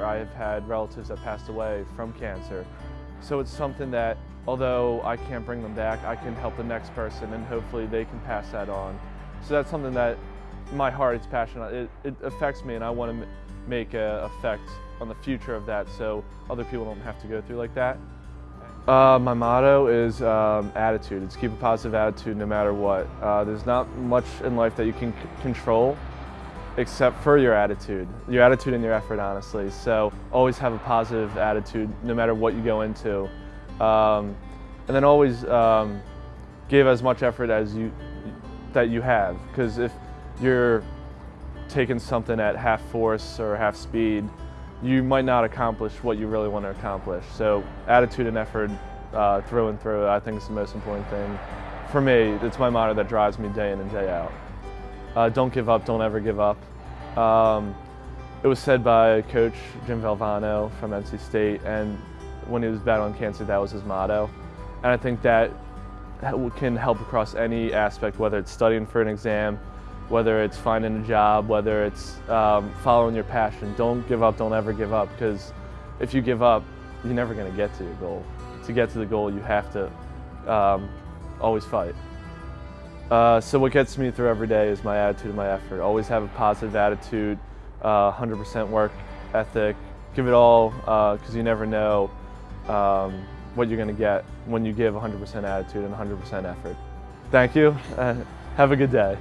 had relatives that passed away from cancer. So it's something that, although I can't bring them back, I can help the next person and hopefully they can pass that on. So that's something that my heart is passionate. It, it affects me and I want to make an effect on the future of that so other people don't have to go through like that. Uh, my motto is um, attitude. It's keep a positive attitude no matter what. Uh, there's not much in life that you can control except for your attitude, your attitude and your effort, honestly. So always have a positive attitude no matter what you go into. Um, and then always um, give as much effort as you that you have because if you're taking something at half force or half speed, you might not accomplish what you really want to accomplish. So attitude and effort uh, through and through, I think is the most important thing. For me, it's my motto that drives me day in and day out. Uh, don't give up, don't ever give up. Um, it was said by coach Jim Valvano from NC State, and when he was battling cancer, that was his motto. And I think that can help across any aspect, whether it's studying for an exam, whether it's finding a job, whether it's um, following your passion. Don't give up, don't ever give up, because if you give up, you're never going to get to your goal. To get to the goal, you have to um, always fight. Uh, so what gets me through every day is my attitude and my effort. Always have a positive attitude, 100% uh, work ethic. Give it all, because uh, you never know um, what you're going to get when you give 100% attitude and 100% effort. Thank you. have a good day.